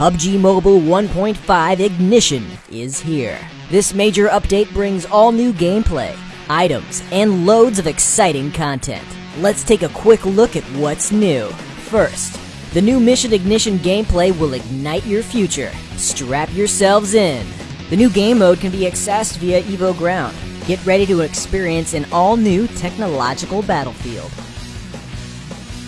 PUBG Mobile 1.5 Ignition is here. This major update brings all new gameplay, items, and loads of exciting content. Let's take a quick look at what's new. First, the new Mission Ignition gameplay will ignite your future. Strap yourselves in. The new game mode can be accessed via Evo Ground. Get ready to experience an all new technological battlefield.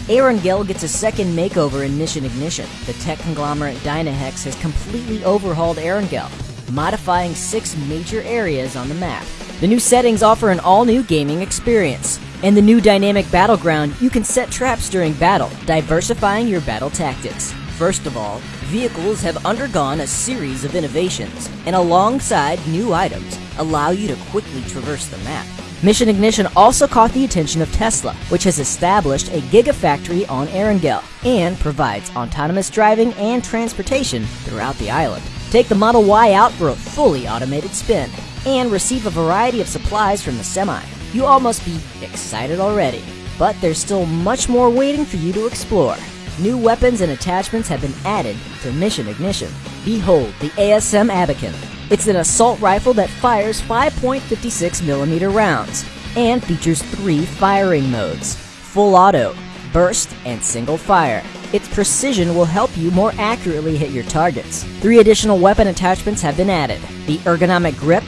Erangel gets a second makeover in Mission Ignition. The tech conglomerate Dynahex has completely overhauled Erangel, modifying six major areas on the map. The new settings offer an all new gaming experience. In the new dynamic battleground, you can set traps during battle, diversifying your battle tactics. First of all, vehicles have undergone a series of innovations, and alongside new items, allow you to quickly traverse the map. Mission Ignition also caught the attention of Tesla, which has established a gigafactory on Erangel and provides autonomous driving and transportation throughout the island. Take the Model Y out for a fully automated spin and receive a variety of supplies from the semi. You all must be excited already, but there's still much more waiting for you to explore. New weapons and attachments have been added to Mission Ignition. Behold the ASM Abakan, it's an assault rifle that fires 5.56mm rounds and features three firing modes full auto, burst, and single fire. Its precision will help you more accurately hit your targets. Three additional weapon attachments have been added the ergonomic grip,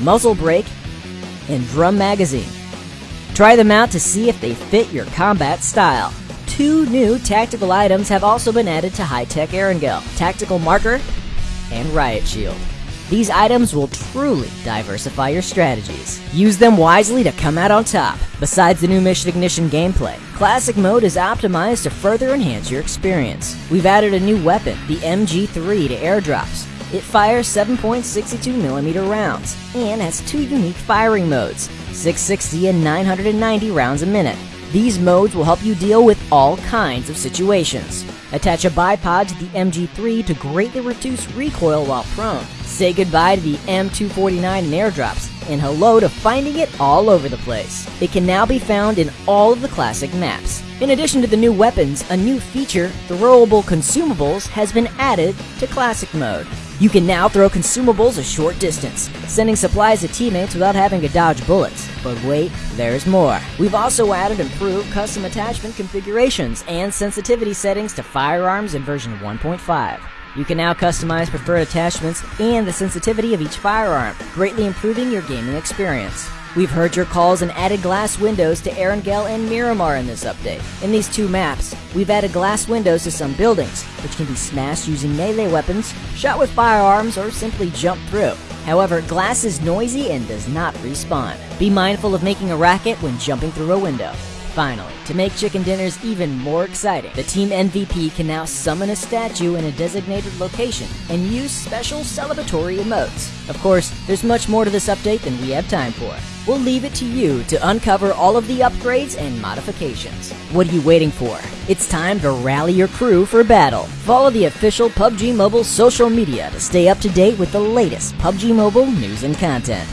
muzzle brake, and drum magazine. Try them out to see if they fit your combat style. Two new tactical items have also been added to High Tech Erangel Tactical Marker and Riot Shield. These items will truly diversify your strategies. Use them wisely to come out on top. Besides the new Mission Ignition gameplay, Classic Mode is optimized to further enhance your experience. We've added a new weapon, the MG3, to airdrops. It fires 7.62mm rounds and has two unique firing modes 660 and 990 rounds a minute. These modes will help you deal with all kinds of situations. Attach a bipod to the MG3 to greatly reduce recoil while prone. Say goodbye to the M249 and airdrops, and hello to finding it all over the place. It can now be found in all of the classic maps. In addition to the new weapons, a new feature, throwable consumables, has been added to classic mode. You can now throw consumables a short distance, sending supplies to teammates without having to dodge bullets. But wait, there's more. We've also added improved custom attachment configurations and sensitivity settings to firearms in version 1.5. You can now customize preferred attachments and the sensitivity of each firearm, greatly improving your gaming experience. We've heard your calls and added glass windows to Erangel and Miramar in this update. In these two maps, we've added glass windows to some buildings, which can be smashed using melee weapons, shot with firearms, or simply jump through. However, glass is noisy and does not respawn. Be mindful of making a racket when jumping through a window. Finally, to make chicken dinners even more exciting, the Team MVP can now summon a statue in a designated location and use special celebratory emotes. Of course, there's much more to this update than we have time for. We'll leave it to you to uncover all of the upgrades and modifications. What are you waiting for? It's time to rally your crew for battle. Follow the official PUBG Mobile social media to stay up to date with the latest PUBG Mobile news and content.